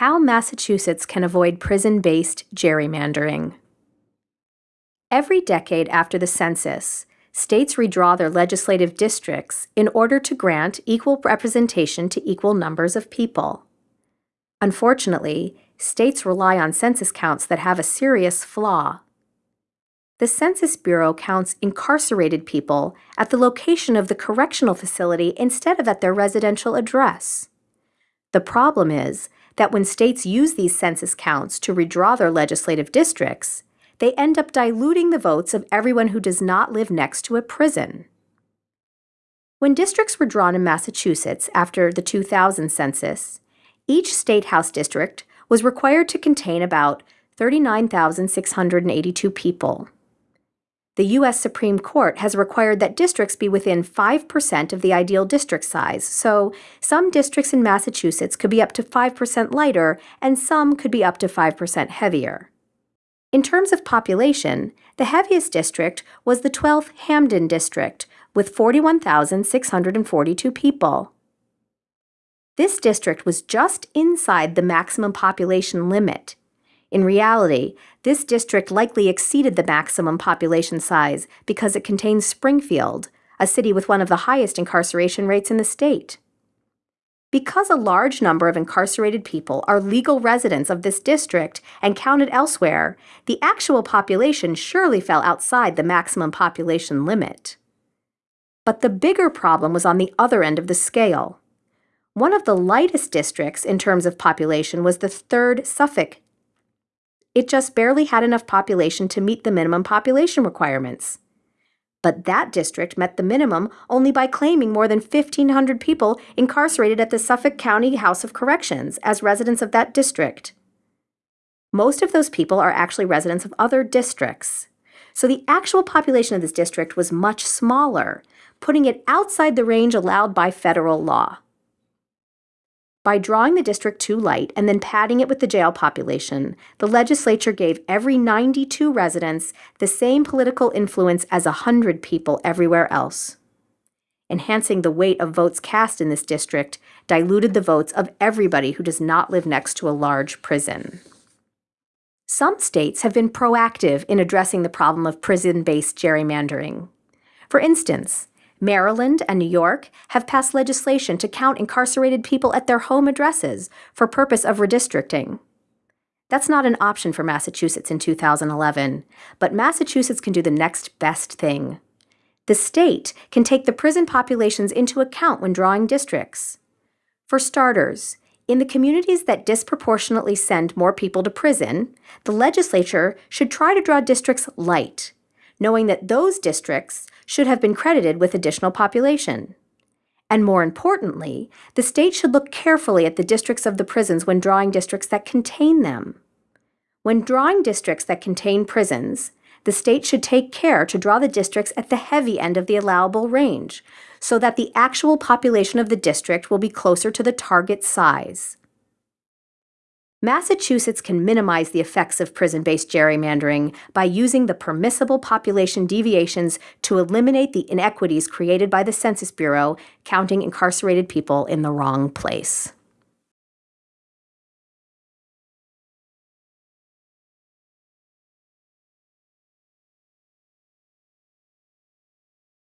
How Massachusetts can avoid prison-based gerrymandering. Every decade after the census, states redraw their legislative districts in order to grant equal representation to equal numbers of people. Unfortunately, states rely on census counts that have a serious flaw. The Census Bureau counts incarcerated people at the location of the correctional facility instead of at their residential address. The problem is that when states use these census counts to redraw their legislative districts, they end up diluting the votes of everyone who does not live next to a prison. When districts were drawn in Massachusetts after the 2000 census, each state house district was required to contain about 39,682 people. The U.S. Supreme Court has required that districts be within 5% of the ideal district size, so some districts in Massachusetts could be up to 5% lighter and some could be up to 5% heavier. In terms of population, the heaviest district was the 12th Hampden District, with 41,642 people. This district was just inside the maximum population limit. In reality, this district likely exceeded the maximum population size because it contains Springfield, a city with one of the highest incarceration rates in the state. Because a large number of incarcerated people are legal residents of this district and counted elsewhere, the actual population surely fell outside the maximum population limit. But the bigger problem was on the other end of the scale. One of the lightest districts in terms of population was the 3rd Suffolk. It just barely had enough population to meet the minimum population requirements. But that district met the minimum only by claiming more than 1,500 people incarcerated at the Suffolk County House of Corrections as residents of that district. Most of those people are actually residents of other districts. So the actual population of this district was much smaller, putting it outside the range allowed by federal law. By drawing the district too light and then padding it with the jail population, the legislature gave every 92 residents the same political influence as 100 people everywhere else. Enhancing the weight of votes cast in this district diluted the votes of everybody who does not live next to a large prison. Some states have been proactive in addressing the problem of prison-based gerrymandering. For instance, Maryland and New York have passed legislation to count incarcerated people at their home addresses for purpose of redistricting. That's not an option for Massachusetts in 2011, but Massachusetts can do the next best thing. The state can take the prison populations into account when drawing districts. For starters, in the communities that disproportionately send more people to prison, the legislature should try to draw districts light, knowing that those districts should have been credited with additional population. And more importantly, the state should look carefully at the districts of the prisons when drawing districts that contain them. When drawing districts that contain prisons, the state should take care to draw the districts at the heavy end of the allowable range, so that the actual population of the district will be closer to the target size. Massachusetts can minimize the effects of prison-based gerrymandering by using the permissible population deviations to eliminate the inequities created by the Census Bureau counting incarcerated people in the wrong place.